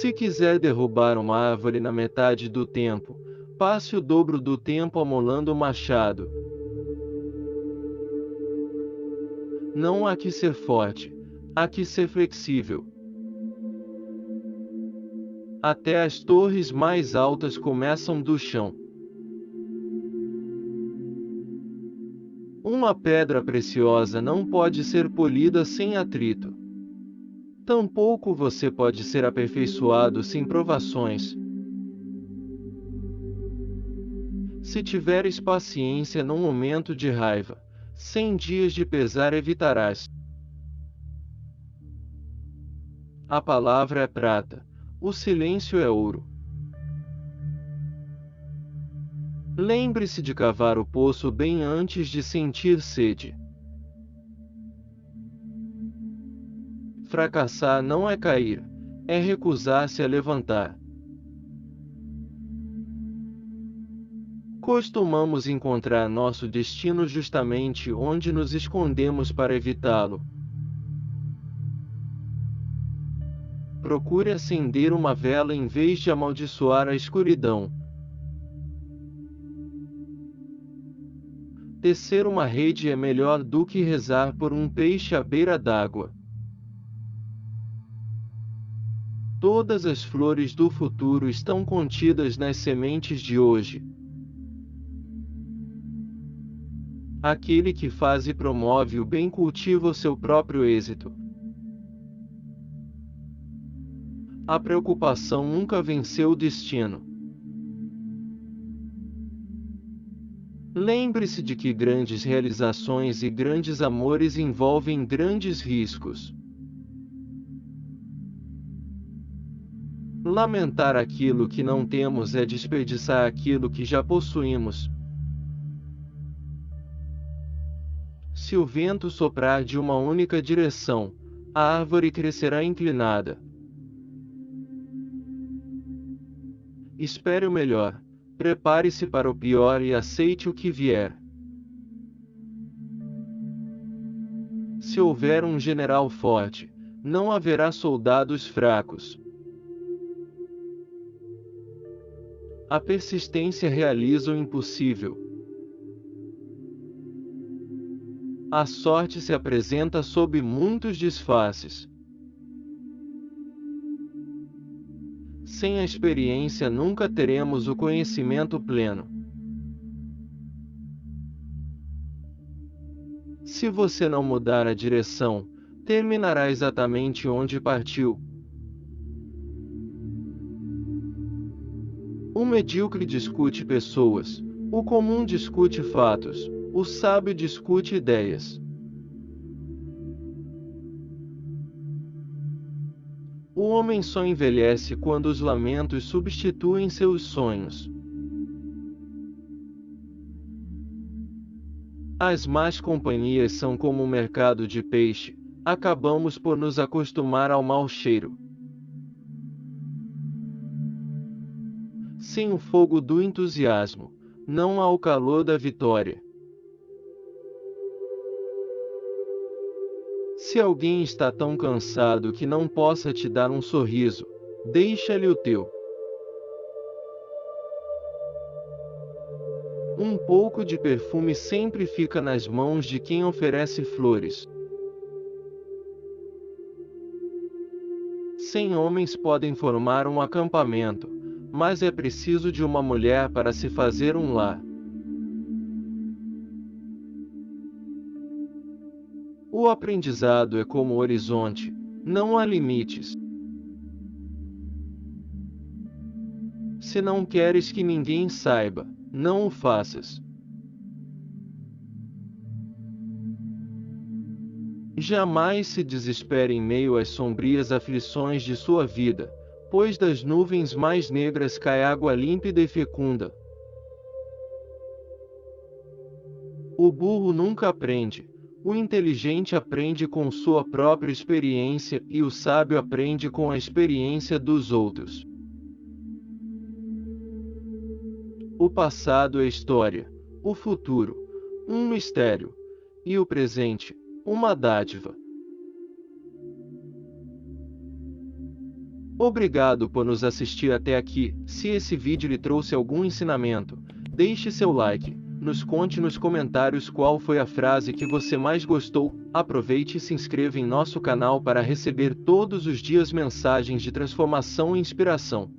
Se quiser derrubar uma árvore na metade do tempo, passe o dobro do tempo amolando o machado. Não há que ser forte, há que ser flexível. Até as torres mais altas começam do chão. Uma pedra preciosa não pode ser polida sem atrito. Tampouco você pode ser aperfeiçoado sem provações. Se tiveres paciência num momento de raiva, cem dias de pesar evitarás. A palavra é prata, o silêncio é ouro. Lembre-se de cavar o poço bem antes de sentir sede. Fracassar não é cair, é recusar-se a levantar. Costumamos encontrar nosso destino justamente onde nos escondemos para evitá-lo. Procure acender uma vela em vez de amaldiçoar a escuridão. Tecer uma rede é melhor do que rezar por um peixe à beira d'água. Todas as flores do futuro estão contidas nas sementes de hoje. Aquele que faz e promove o bem cultiva o seu próprio êxito. A preocupação nunca venceu o destino. Lembre-se de que grandes realizações e grandes amores envolvem grandes riscos. Lamentar aquilo que não temos é desperdiçar aquilo que já possuímos. Se o vento soprar de uma única direção, a árvore crescerá inclinada. Espere o melhor. Prepare-se para o pior e aceite o que vier. Se houver um general forte, não haverá soldados fracos. A persistência realiza o impossível. A sorte se apresenta sob muitos disfarces. Sem a experiência nunca teremos o conhecimento pleno. Se você não mudar a direção, terminará exatamente onde partiu. O medíocre discute pessoas, o comum discute fatos, o sábio discute ideias. O homem só envelhece quando os lamentos substituem seus sonhos. As más companhias são como o mercado de peixe, acabamos por nos acostumar ao mau cheiro. Sem o fogo do entusiasmo, não há o calor da vitória. Se alguém está tão cansado que não possa te dar um sorriso, deixa-lhe o teu. Um pouco de perfume sempre fica nas mãos de quem oferece flores. Cem homens podem formar um acampamento, mas é preciso de uma mulher para se fazer um lar. O aprendizado é como o horizonte, não há limites. Se não queres que ninguém saiba, não o faças. Jamais se desespere em meio às sombrias aflições de sua vida, pois das nuvens mais negras cai água límpida e fecunda. O burro nunca aprende, o inteligente aprende com sua própria experiência e o sábio aprende com a experiência dos outros. O passado é história, o futuro, um mistério, e o presente, uma dádiva. Obrigado por nos assistir até aqui. Se esse vídeo lhe trouxe algum ensinamento, deixe seu like. Nos conte nos comentários qual foi a frase que você mais gostou. Aproveite e se inscreva em nosso canal para receber todos os dias mensagens de transformação e inspiração.